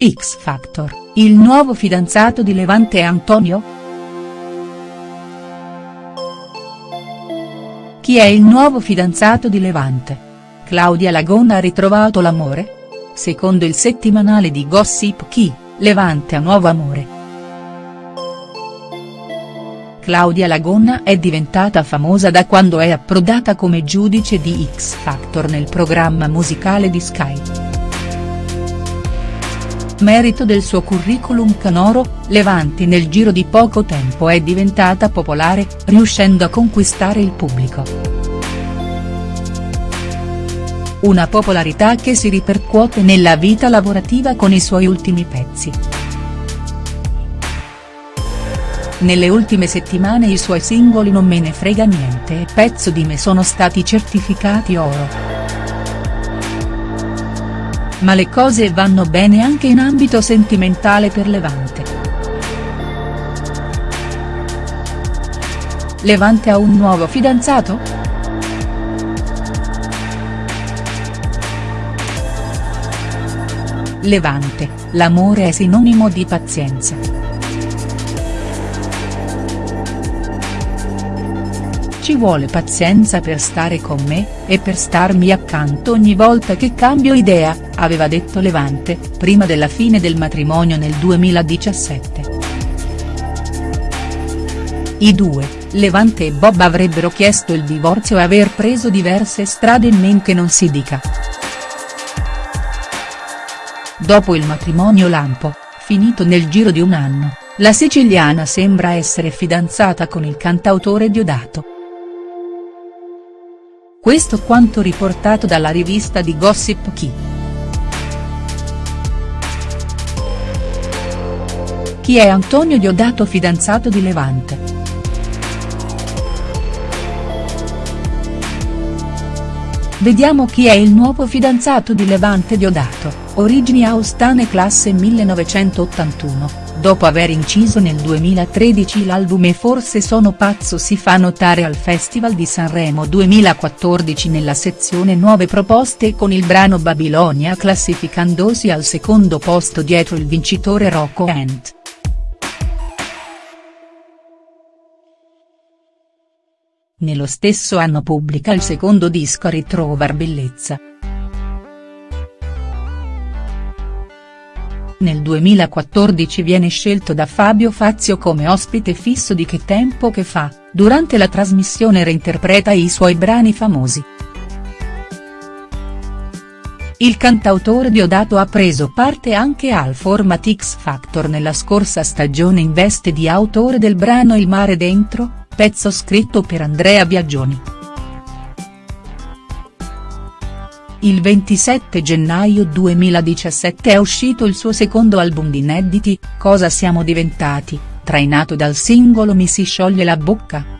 X Factor, il nuovo fidanzato di Levante Antonio?. Chi è il nuovo fidanzato di Levante? Claudia Lagona ha ritrovato l'amore?. Secondo il settimanale di Gossip Chi, Levante ha nuovo amore. Claudia Lagonna è diventata famosa da quando è approdata come giudice di X Factor nel programma musicale di Sky. Merito del suo curriculum canoro, Levanti nel giro di poco tempo è diventata popolare, riuscendo a conquistare il pubblico. Una popolarità che si ripercuote nella vita lavorativa con i suoi ultimi pezzi. Nelle ultime settimane i suoi singoli Non me ne frega niente e Pezzo di me sono stati certificati oro ma le cose vanno bene anche in ambito sentimentale per Levante. Levante ha un nuovo fidanzato?. Levante, l'amore è sinonimo di pazienza. Ci vuole pazienza per stare con me, e per starmi accanto ogni volta che cambio idea, aveva detto Levante, prima della fine del matrimonio nel 2017. I due, Levante e Bob avrebbero chiesto il divorzio e aver preso diverse strade men che non si dica. Dopo il matrimonio lampo, finito nel giro di un anno, la siciliana sembra essere fidanzata con il cantautore Diodato. Questo quanto riportato dalla rivista di Gossip Chi. Chi è Antonio Diodato fidanzato di Levante?. Vediamo chi è il nuovo fidanzato di Levante Diodato, origini austane classe 1981, dopo aver inciso nel 2013 l'album E forse sono pazzo si fa notare al Festival di Sanremo 2014 nella sezione Nuove proposte con il brano Babilonia classificandosi al secondo posto dietro il vincitore Rocco Ant. Nello stesso anno pubblica il secondo disco Ritrovar bellezza. Nel 2014 viene scelto da Fabio Fazio come ospite fisso di Che tempo che fa, durante la trasmissione reinterpreta i suoi brani famosi. Il cantautore Diodato ha preso parte anche al format X Factor nella scorsa stagione in veste di autore del brano Il mare dentro, pezzo scritto per Andrea Biagioni. Il 27 gennaio 2017 è uscito il suo secondo album di inediti, Cosa siamo diventati, trainato dal singolo Mi si scioglie la bocca.